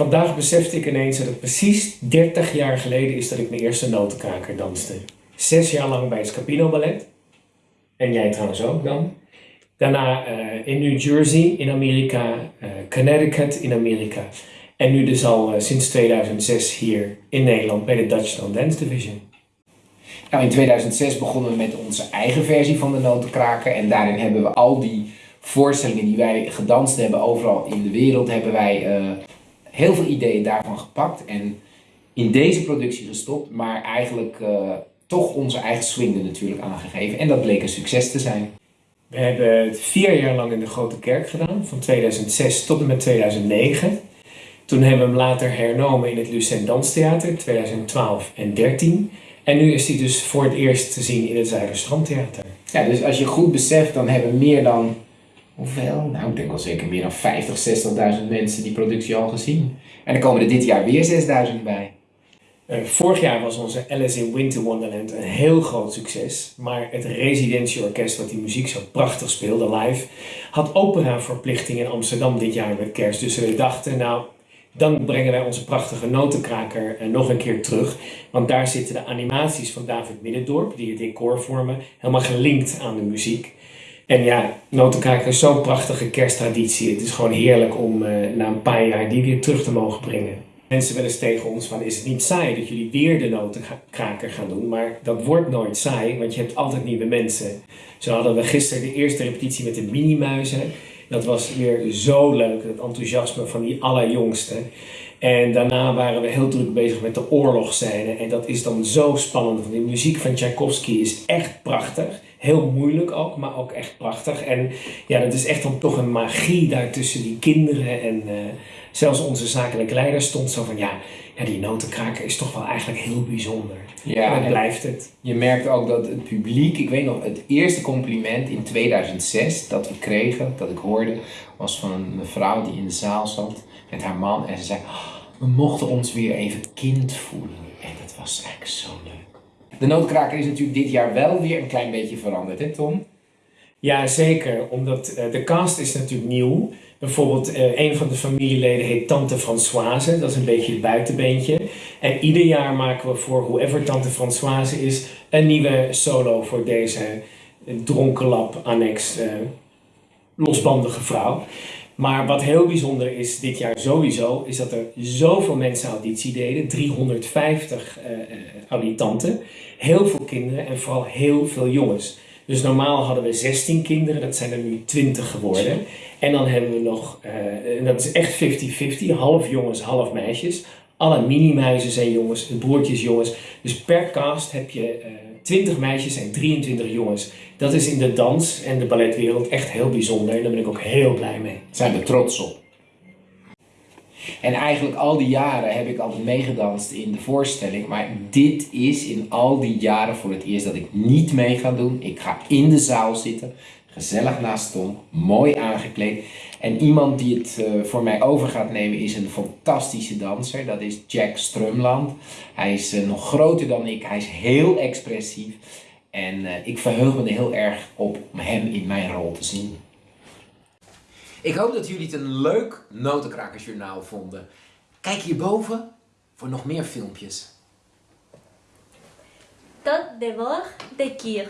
Vandaag besefte ik ineens dat het precies 30 jaar geleden is dat ik mijn eerste notenkraker danste. Zes jaar lang bij het Scapino Ballet. En jij trouwens ook dan. Daarna uh, in New Jersey in Amerika, uh, Connecticut in Amerika. En nu dus al uh, sinds 2006 hier in Nederland bij de Dutchland Dance Division. Nou, in 2006 begonnen we met onze eigen versie van de notenkraker. En daarin hebben we al die voorstellingen die wij gedanst hebben overal in de wereld, hebben wij heel veel ideeën daarvan gepakt. En in deze productie gestopt, maar eigenlijk toch onze eigen swing er natuurlijk aangegeven. En dat bleek een succes te zijn. We hebben het vier jaar lang in de Grote Kerk gedaan, van 2006 tot en met 2009. Toen hebben we hem later hernomen in het Lucent Danstheater, 2012 en 13. En nu is hij dus voor het eerst te zien in het Zuiderstrandtheater. Ja, dus als je goed beseft, dan hebben meer dan, hoeveel? Nou, ik denk wel zeker meer dan 50, 60.000 mensen die productie al gezien. En er komen er dit jaar weer 6.000 bij. Uh, vorig jaar was onze Alice in Winter Wonderland een heel groot succes. Maar het residentieorkest wat die muziek zo prachtig speelde live, had operaverplichting in Amsterdam dit jaar met kerst. Dus we dachten, nou, dan brengen wij onze prachtige notenkraker nog een keer terug. Want daar zitten de animaties van David Middendorp, die het decor vormen, helemaal gelinkt aan de muziek. En ja, notenkraker is zo'n prachtige kersttraditie. Het is gewoon heerlijk om uh, na een paar jaar die weer terug te mogen brengen mensen wel eens tegen ons van is het niet saai dat jullie weer de notenkraker gaan doen, maar dat wordt nooit saai, want je hebt altijd nieuwe mensen. Zo hadden we gisteren de eerste repetitie met de minimuizen. Dat was weer zo leuk, het enthousiasme van die allerjongste. En daarna waren we heel druk bezig met de oorlogsscène. En dat is dan zo spannend, want de muziek van Tchaikovsky is echt prachtig. Heel moeilijk ook, maar ook echt prachtig. En ja, dat is echt dan toch een magie daar tussen die kinderen en... Uh, zelfs onze zakelijke leider stond zo van ja, ja die notenkraker is toch wel eigenlijk heel bijzonder. Ja, en blijft het. Je merkt ook dat het publiek, ik weet nog, het eerste compliment in 2006 dat we kregen, dat ik hoorde, was van een mevrouw die in de zaal zat met haar man en ze zei, we mochten ons weer even kind voelen. En dat was eigenlijk zo leuk. De notenkraker is natuurlijk dit jaar wel weer een klein beetje veranderd, hè Tom? Ja, zeker. Omdat uh, de cast is natuurlijk nieuw. Bijvoorbeeld uh, een van de familieleden heet Tante Françoise. Dat is een beetje het buitenbeentje. En ieder jaar maken we voor whoever Tante Françoise is een nieuwe solo voor deze dronkenlap annex uh, losbandige vrouw. Maar wat heel bijzonder is dit jaar sowieso, is dat er zoveel mensen auditie deden. 350 uh, auditanten. Heel veel kinderen en vooral heel veel jongens. Dus normaal hadden we 16 kinderen, dat zijn er nu 20 geworden. En dan hebben we nog, uh, en dat is echt 50-50, half jongens, half meisjes. Alle mini-muizen zijn jongens, broertjes jongens. Dus per cast heb je uh, 20 meisjes en 23 jongens. Dat is in de dans en de balletwereld echt heel bijzonder. En daar ben ik ook heel blij mee. Zijn we trots op. En eigenlijk al die jaren heb ik altijd meegedanst in de voorstelling. Maar dit is in al die jaren voor het eerst dat ik niet mee ga doen. Ik ga in de zaal zitten, gezellig naast Tom, mooi aangekleed. En iemand die het uh, voor mij over gaat nemen is een fantastische danser. Dat is Jack Strumland. Hij is uh, nog groter dan ik. Hij is heel expressief. En uh, ik verheug me er heel erg op om hem in mijn rol te zien. Ik hoop dat jullie het een leuk notenkrakersjournaal vonden. Kijk hierboven voor nog meer filmpjes. Tot de woord de kier.